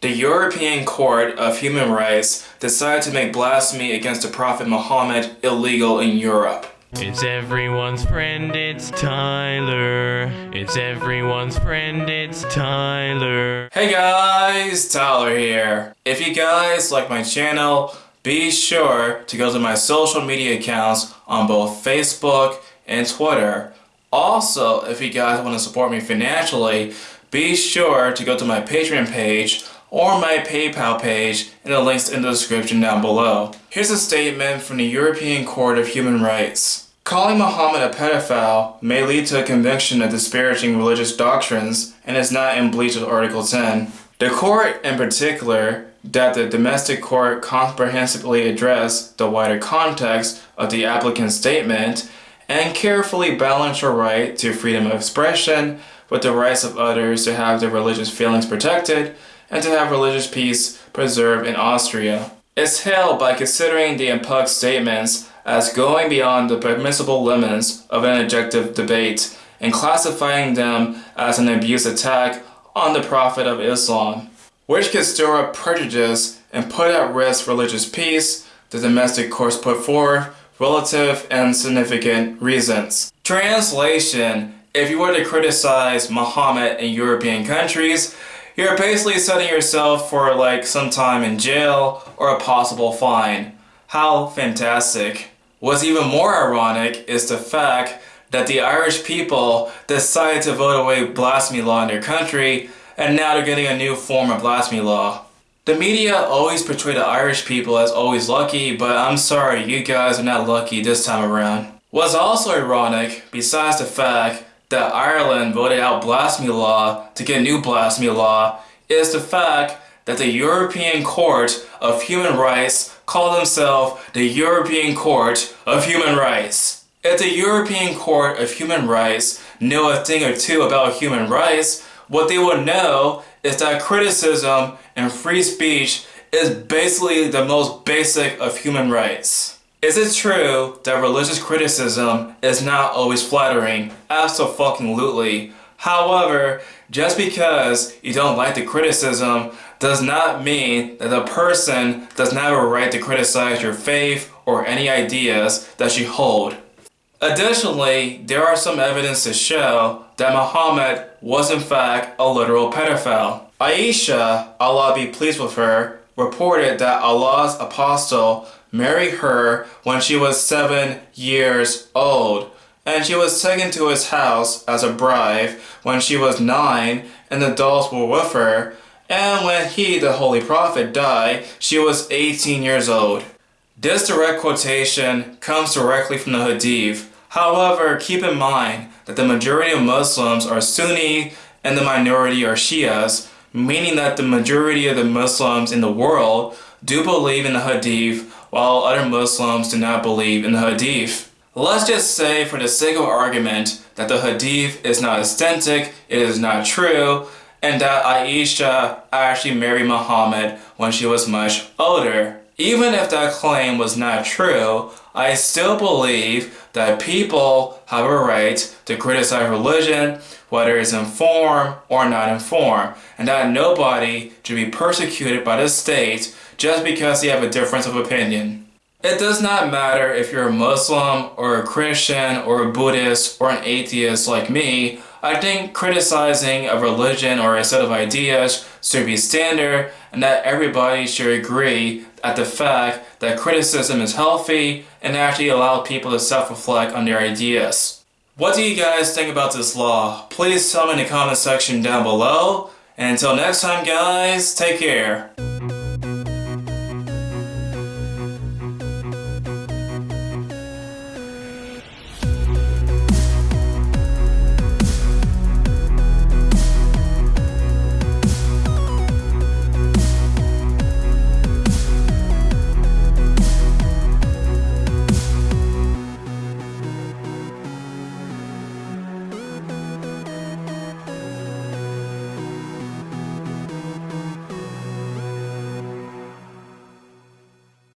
The European Court of Human Rights decided to make blasphemy against the Prophet Muhammad illegal in Europe. It's everyone's friend, it's Tyler. It's everyone's friend, it's Tyler. Hey guys, Tyler here. If you guys like my channel, be sure to go to my social media accounts on both Facebook and Twitter. Also, if you guys want to support me financially, be sure to go to my Patreon page or my PayPal page and the links in the description down below. Here's a statement from the European Court of Human Rights. Calling Muhammad a pedophile may lead to a conviction of disparaging religious doctrines and is not in breach of Article 10. The court, in particular, that the domestic court comprehensively address the wider context of the applicant's statement and carefully balance your right to freedom of expression with the rights of others to have their religious feelings protected and to have religious peace preserved in Austria. It's held by considering the impugned statements as going beyond the permissible limits of an objective debate and classifying them as an abuse attack on the Prophet of Islam, which could stir up prejudice and put at risk religious peace, the domestic courts put forth relative and significant reasons. Translation If you were to criticize Muhammad in European countries, you're basically setting yourself for like some time in jail or a possible fine. How fantastic. What's even more ironic is the fact that the Irish people decided to vote away blasphemy law in their country and now they're getting a new form of blasphemy law. The media always portray the Irish people as always lucky, but I'm sorry, you guys are not lucky this time around. What's also ironic, besides the fact that Ireland voted out blasphemy law to get a new blasphemy law is the fact that the European Court of Human Rights call themselves the European Court of Human Rights. If the European Court of Human Rights know a thing or two about human rights, what they will know is that criticism and free speech is basically the most basic of human rights. Is it true that religious criticism is not always flattering? Absolutely. However, just because you don't like the criticism does not mean that the person does not have a right to criticize your faith or any ideas that you hold. Additionally, there are some evidence to show that Muhammad was in fact a literal pedophile. Aisha, Allah be pleased with her, reported that Allah's apostle married her when she was seven years old, and she was taken to his house as a bride when she was nine and the dolls were with her, and when he, the Holy Prophet, died, she was 18 years old. This direct quotation comes directly from the Hadith. However, keep in mind that the majority of Muslims are Sunni and the minority are Shias, meaning that the majority of the Muslims in the world do believe in the Hadith while other Muslims do not believe in the Hadith. Let's just say for the sake of argument that the Hadith is not authentic, it is not true, and that Aisha actually married Muhammad when she was much older. Even if that claim was not true, I still believe that people have a right to criticize religion, whether it's informed or not informed, and that nobody should be persecuted by the state just because they have a difference of opinion. It does not matter if you're a Muslim or a Christian or a Buddhist or an atheist like me, I think criticizing a religion or a set of ideas should be standard and that everybody should agree at the fact that criticism is healthy and actually allow people to self-reflect on their ideas. What do you guys think about this law? Please tell me in the comment section down below. And until next time guys, take care.